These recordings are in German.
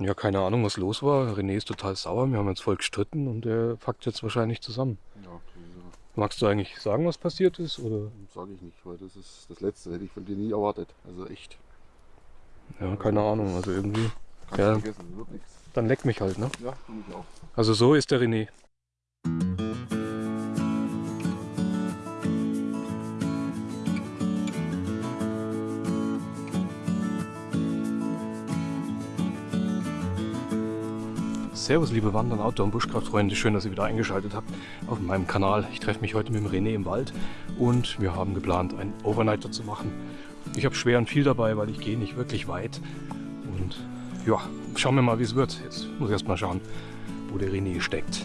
Ja, keine Ahnung, was los war. René ist total sauer. Wir haben uns voll gestritten und er packt jetzt wahrscheinlich zusammen. Ja, Magst du eigentlich sagen, was passiert ist? Oder? Sage ich nicht, weil das ist das Letzte, hätte ich von dir nie erwartet. Also echt. Ja, keine Ahnung. Also irgendwie. Kannst Ja. vergessen, wird nichts. Dann leck mich halt, ne? Ja, ich auch. Also so ist der René. Servus liebe Wandern, Outdoor- und Buschkraftfreunde, schön, dass ihr wieder eingeschaltet habt auf meinem Kanal. Ich treffe mich heute mit dem René im Wald und wir haben geplant, einen Overnighter zu machen. Ich habe schwer und viel dabei, weil ich gehe nicht wirklich weit und ja, schauen wir mal, wie es wird. Jetzt muss ich erst mal schauen, wo der René steckt.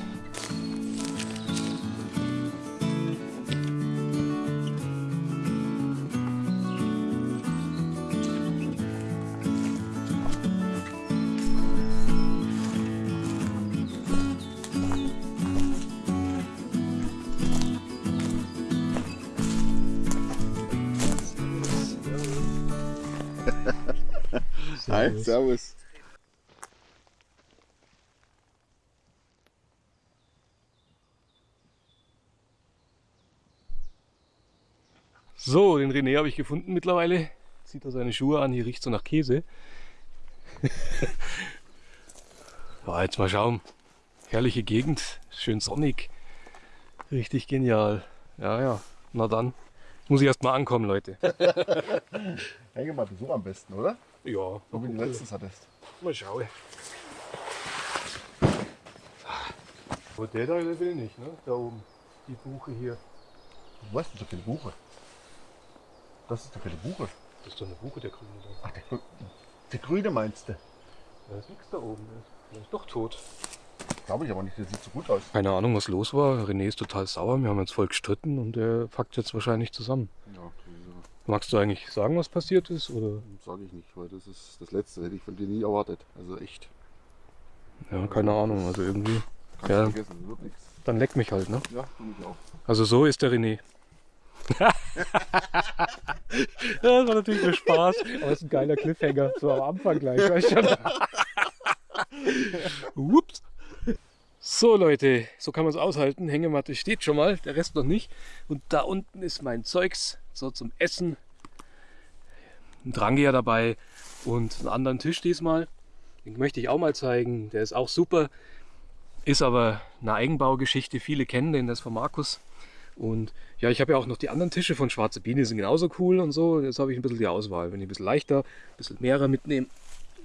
Hi, servus. So, den René habe ich gefunden mittlerweile. Zieht er seine Schuhe an, hier riecht so nach Käse. ja, jetzt mal schauen. Herrliche Gegend, schön sonnig. Richtig genial. Ja, ja, na dann. Muss ich erst mal ankommen, Leute. Hänge mal so am besten, oder? Ja, So wie du letztens hattest. mal schauen. Aber der da der will nicht, ne? Da oben. Die Buche hier. Was ist für eine Buche? Das ist doch für eine Buche. Das ist doch eine Buche, der Grüne da. Ach, der, der Grüne meinst du? Da ist nichts da oben. Der ist doch tot. Glaube ich aber nicht, der sieht so gut aus. Keine Ahnung, was los war. René ist total sauer. Wir haben uns voll gestritten und er packt jetzt wahrscheinlich zusammen. Ja, Magst du eigentlich sagen, was passiert ist? Oder? Sage ich nicht, weil das ist das Letzte, hätte ich von dir nie erwartet. Also echt. Ja, keine Ahnung. Also irgendwie. Ja. du. Dann leck mich halt, ne? Ja, finde ich auch. Also so ist der René. das war natürlich nur Spaß. Aber ist ein geiler Cliffhanger. So am Anfang gleich. Weißt schon. Ups. So Leute, so kann man es aushalten. Hängematte steht schon mal, der Rest noch nicht. Und da unten ist mein Zeugs, so zum Essen. Ein Drangier dabei und einen anderen Tisch diesmal. Den möchte ich auch mal zeigen. Der ist auch super. Ist aber eine Eigenbaugeschichte. Viele kennen den, das ist von Markus. Und ja, ich habe ja auch noch die anderen Tische von Schwarze Biene, sind genauso cool und so. Jetzt habe ich ein bisschen die Auswahl. Wenn ich ein bisschen leichter, ein bisschen mehrer mitnehmen.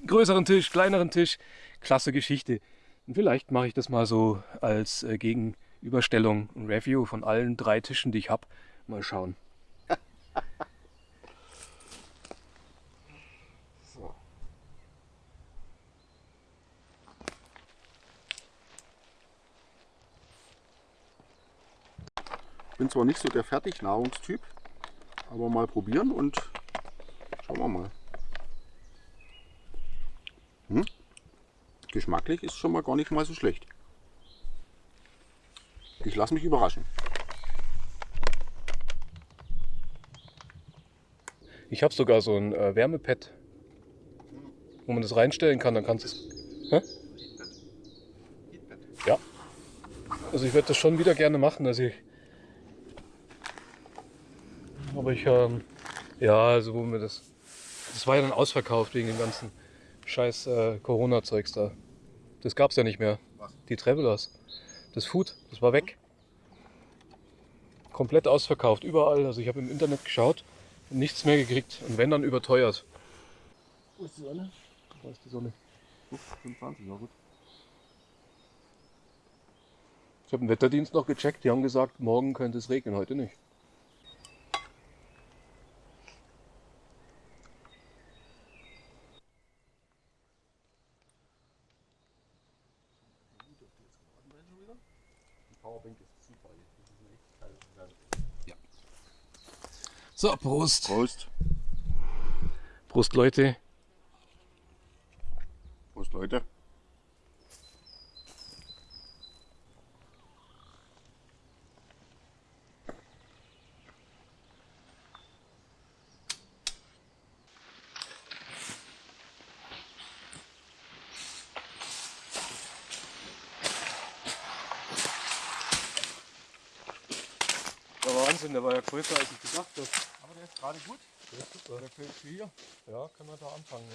Größeren Tisch, kleineren Tisch. Klasse Geschichte. Und vielleicht mache ich das mal so als äh, Gegenüberstellung, ein Review von allen drei Tischen, die ich habe. Mal schauen. Ich bin zwar nicht so der Fertignahrungstyp, aber mal probieren und schauen wir mal. Hm? Geschmacklich ist schon mal gar nicht mal so schlecht. Ich lasse mich überraschen. Ich habe sogar so ein äh, Wärmepad, wo man das reinstellen kann. Dann kannst du es. Ja. Also ich werde das schon wieder gerne machen. Also ich, aber ich, ähm, ja, also wo mir das, das war ja dann ausverkauft wegen dem ganzen scheiß äh, Corona-Zeugs da. Das gab's ja nicht mehr. Was? Die Travelers. Das Food, das war weg. Komplett ausverkauft, überall. Also ich habe im Internet geschaut und nichts mehr gekriegt. Und wenn dann überteuert. Wo ist die Sonne? Da ist die Sonne. 25, ja gut. Ich habe den Wetterdienst noch gecheckt. Die haben gesagt, morgen könnte es regnen, heute nicht. So, Prost. Prost. Prost, Leute. Prost, Leute. Wahnsinn, der war ja größer als ich gedacht habe. Aber der ist gerade gut. Der ist super. Der fällt Ja, können wir da anfangen. Ne?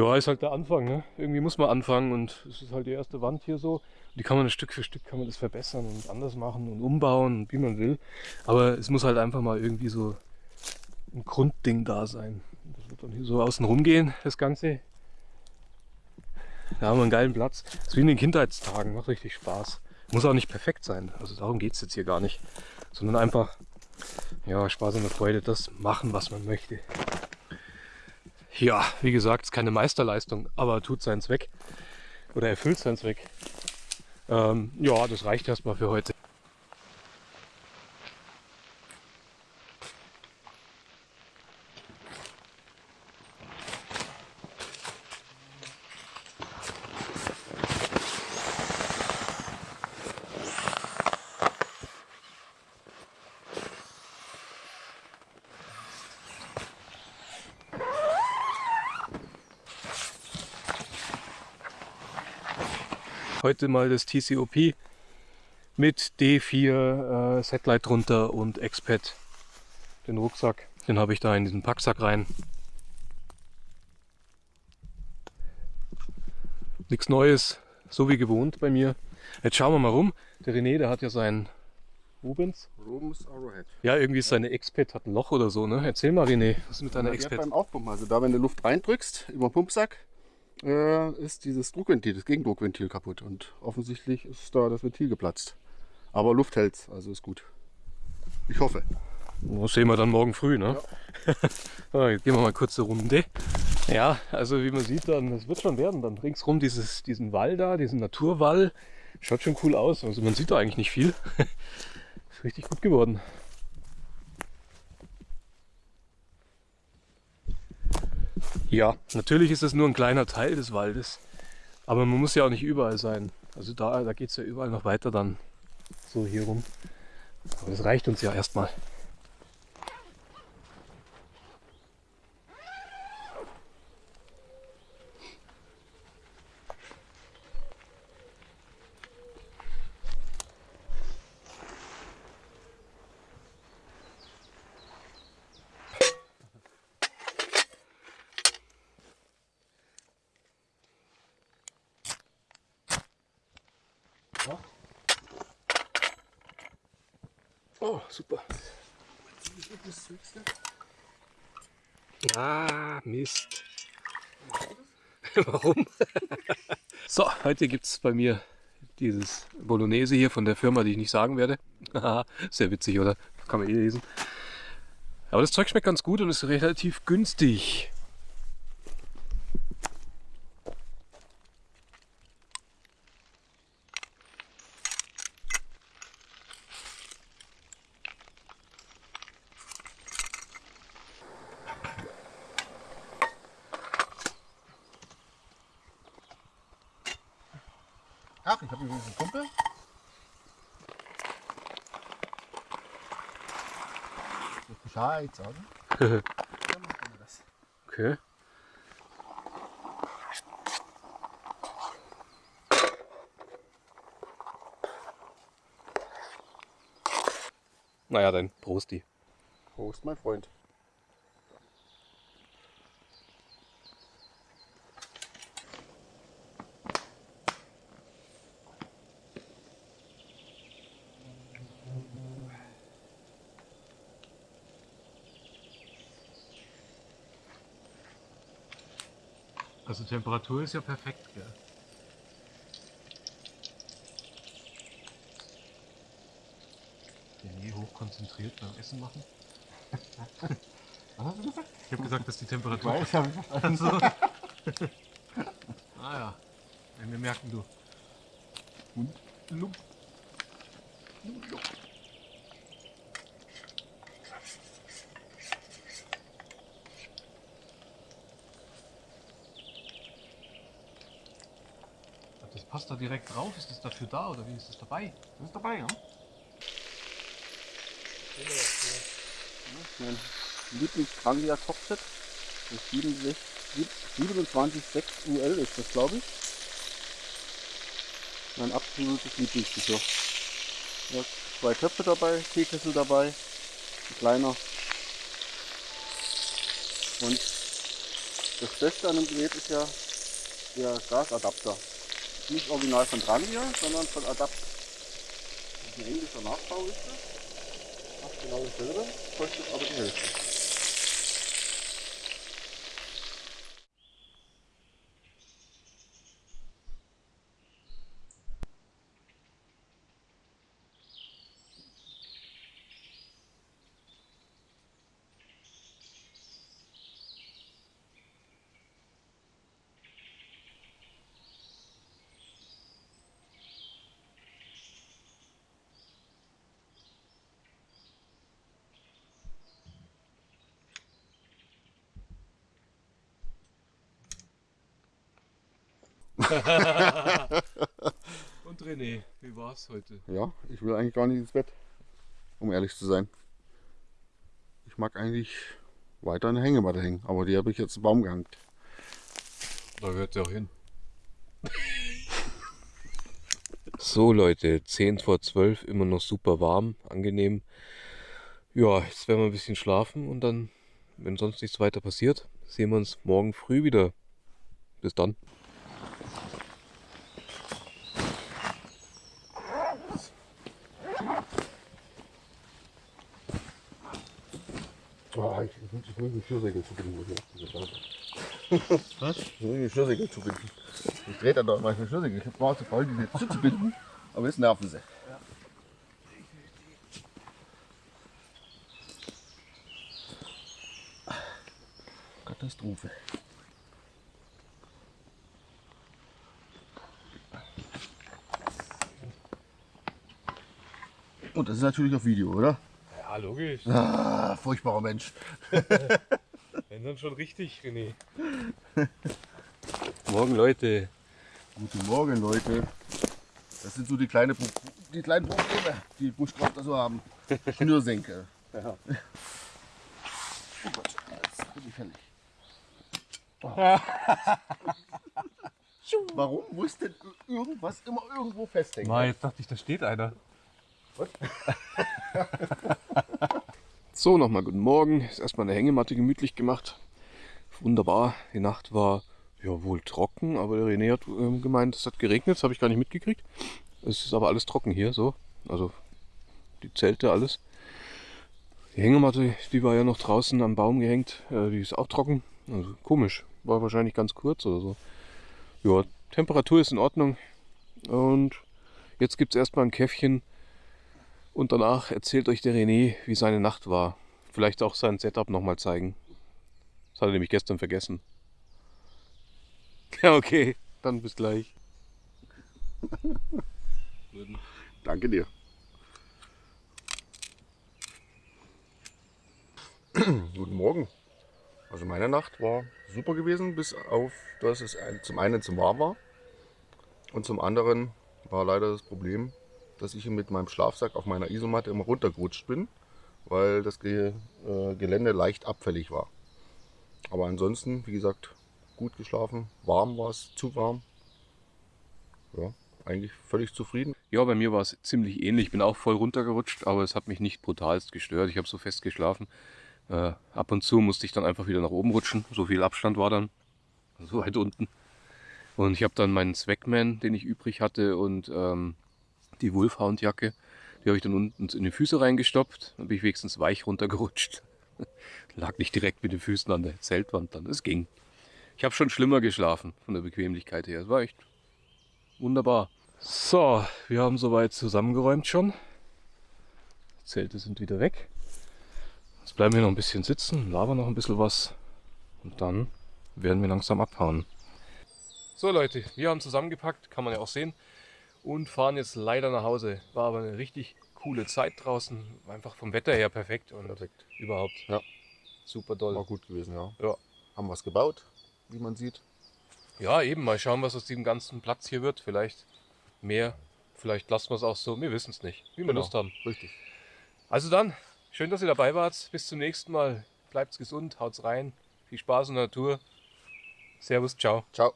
Ja, ist halt der Anfang, ne? Irgendwie muss man anfangen und es ist halt die erste Wand hier so. Die kann man Stück für Stück kann man das verbessern und anders machen und umbauen, wie man will. Aber es muss halt einfach mal irgendwie so ein Grundding da sein. Das wird dann hier so außen rumgehen, das Ganze. Da haben wir einen geilen Platz. Das ist wie in den Kindheitstagen, macht richtig Spaß. Muss auch nicht perfekt sein, also darum geht es jetzt hier gar nicht. Sondern einfach, ja, Spaß und Freude, das machen, was man möchte. Ja, wie gesagt, ist keine Meisterleistung, aber tut seinen Zweck oder erfüllt seinen Zweck. Ähm, ja, das reicht erstmal für heute. Heute mal das TCOP mit D4 äh, Satellite drunter und Exped. Den Rucksack, den habe ich da in diesen Packsack rein. Nichts Neues, so wie gewohnt bei mir. Jetzt schauen wir mal rum. Der René, der hat ja sein Rubens. Rubens Arrowhead. Ja, irgendwie ist seine Exped hat ein Loch oder so. Ne? Erzähl mal, René, was ist mit deiner Ja, Exped? beim Aufpumpen, also da wenn du Luft reindrückst über den Pumpsack, äh, ist dieses Druckventil, das Gegendruckventil kaputt und offensichtlich ist da das Ventil geplatzt. Aber Luft hält's, also ist gut. Ich hoffe. Das sehen wir dann morgen früh, ne? so, jetzt gehen wir mal kurz eine Runde. Ja, also wie man sieht, dann, es wird schon werden. Dann ringsrum dieses, diesen Wall da, diesen Naturwall. Schaut schon cool aus. Also man sieht da eigentlich nicht viel. ist richtig gut geworden. Ja, natürlich ist das nur ein kleiner Teil des Waldes. Aber man muss ja auch nicht überall sein. Also da, da geht es ja überall noch weiter dann so hier rum. Aber das reicht uns ja erstmal. Oh, super. Ah, Mist. Warum? so, heute gibt es bei mir dieses Bolognese hier von der Firma, die ich nicht sagen werde. Sehr witzig, oder? Kann man eh lesen. Aber das Zeug schmeckt ganz gut und ist relativ günstig. Einen Kumpel. Muss Bescheid sagen. Der macht immer das. Okay. Naja, dann Prosti. Prost, mein Freund. Temperatur ist ja perfekt, gell? Den nie hochkonzentriert beim Essen machen. Was hast du gesagt? Ich habe gesagt, dass die Temperatur. Weiß, habe ich verstanden. Also. ah ja. Wir merken du. Und Lump. Das da direkt drauf. Ist das dafür da oder wie ist das dabei? Das ist dabei, ja? Mein Lieblingskrangia Cockpit. Das 27,6 UL ist das, glaube ich. Mein absolutes Lieblingsgeschirr. Ja, zwei Töpfe dabei, Teekessel dabei, ein kleiner. Und das Beste an dem Gerät ist ja der Gasadapter. Nicht original von Trangia, sondern von Adapt. Ein englischer Nachbau ist das. Macht genau dasselbe, kostet aber die Hälfte. Und René, wie war's heute? Ja, ich will eigentlich gar nicht ins Bett, um ehrlich zu sein. Ich mag eigentlich weiter eine Hängematte hängen, aber die habe ich jetzt im Baum gehängt. Da gehört sie auch hin. so Leute, 10 vor 12, immer noch super warm, angenehm. Ja, jetzt werden wir ein bisschen schlafen und dann, wenn sonst nichts weiter passiert, sehen wir uns morgen früh wieder. Bis dann. war ich, ich will die Fürsegel zu binden, Was? Ich muss will die Fürsegel zu binden. Ich drehe dann doch mal manchmal Fürsegel. Ich war zu voll, die zu binden, aber jetzt nerven sie. Katastrophe. Und das ist natürlich auf Video, oder? Ja, logisch. Ah, furchtbarer Mensch. Wenn dann schon richtig, René. Morgen, Leute. Guten Morgen, Leute. Das sind so die, kleine, die kleinen Probleme, die Buschkrafter so haben. Schnürsenkel. Ja. Oh Gott, jetzt bin ich fertig. Oh. Warum muss denn irgendwas immer irgendwo festhängen? Mal, jetzt dachte ich, da steht einer. so, nochmal guten Morgen. Ist erstmal eine Hängematte gemütlich gemacht. Wunderbar. Die Nacht war ja wohl trocken, aber der René hat ähm, gemeint, es hat geregnet. Das habe ich gar nicht mitgekriegt. Es ist aber alles trocken hier, so. Also die Zelte, alles. Die Hängematte, die war ja noch draußen am Baum gehängt. Äh, die ist auch trocken. Also komisch. War wahrscheinlich ganz kurz oder so. Ja, Temperatur ist in Ordnung. Und jetzt gibt es erstmal ein Käffchen. Und danach erzählt euch der René, wie seine Nacht war. Vielleicht auch sein Setup nochmal zeigen. Das hat er nämlich gestern vergessen. Ja, okay. Dann bis gleich. Danke dir. Guten Morgen. Also meine Nacht war super gewesen, bis auf, dass es zum einen zu warm war und zum anderen war leider das Problem, dass ich mit meinem Schlafsack auf meiner Isomatte immer runtergerutscht bin, weil das äh, Gelände leicht abfällig war. Aber ansonsten, wie gesagt, gut geschlafen, warm war es, zu warm. Ja, eigentlich völlig zufrieden. Ja, bei mir war es ziemlich ähnlich. Ich bin auch voll runtergerutscht, aber es hat mich nicht brutalst gestört. Ich habe so fest geschlafen. Äh, ab und zu musste ich dann einfach wieder nach oben rutschen. So viel Abstand war dann. So weit unten. Und ich habe dann meinen Swagman, den ich übrig hatte, und ähm, die Wolfhound-Jacke. Die habe ich dann unten in die Füße reingestopft. Dann bin ich wenigstens weich runtergerutscht. Lag nicht direkt mit den Füßen an der Zeltwand dann. Es ging. Ich habe schon schlimmer geschlafen von der Bequemlichkeit her. Es war echt wunderbar. So, wir haben soweit zusammengeräumt schon. Die Zelte sind wieder weg. Jetzt bleiben wir noch ein bisschen sitzen, labern noch ein bisschen was und dann werden wir langsam abhauen. So Leute, wir haben zusammengepackt, kann man ja auch sehen, und fahren jetzt leider nach Hause. War aber eine richtig coole Zeit draußen, einfach vom Wetter her perfekt und Perfekt. überhaupt Ja. super doll. War gut gewesen, ja. Ja. Haben was gebaut, wie man sieht. Ja, eben, mal schauen, was aus diesem ganzen Platz hier wird. Vielleicht mehr, vielleicht lassen wir es auch so, wir wissen es nicht, wie wir Genau. Lust haben. Richtig. Also dann, schön, dass ihr dabei wart. Bis zum nächsten Mal. Bleibt's gesund, haut's rein. Viel Spaß in der Natur. Servus, ciao. Ciao.